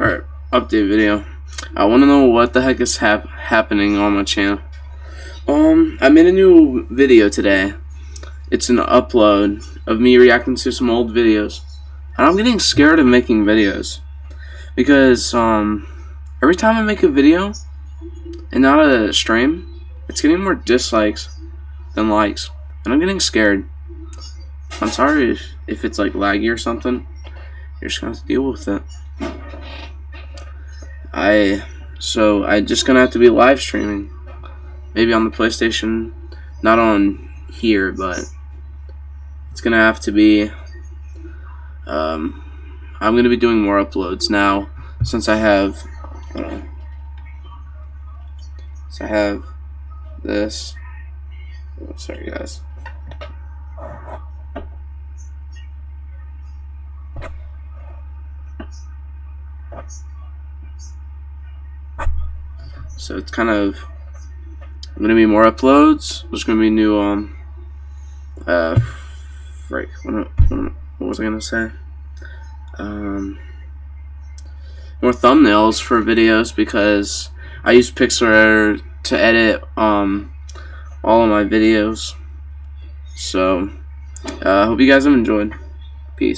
Alright, update video. I want to know what the heck is hap happening on my channel. Um, I made a new video today. It's an upload of me reacting to some old videos. And I'm getting scared of making videos. Because, um, every time I make a video, and not a stream, it's getting more dislikes than likes. And I'm getting scared. I'm sorry if, if it's like laggy or something. You're just gonna have to deal with it. I so I just gonna have to be live streaming, maybe on the PlayStation, not on here, but it's gonna have to be. Um, I'm gonna be doing more uploads now since I have. Uh, so I have this. Oh, sorry, guys. So it's kind of gonna be more uploads. There's gonna be new um uh right what, what, was I gonna say? Um more thumbnails for videos because I use Pixlr to edit um all of my videos. So I uh, hope you guys have enjoyed. Peace.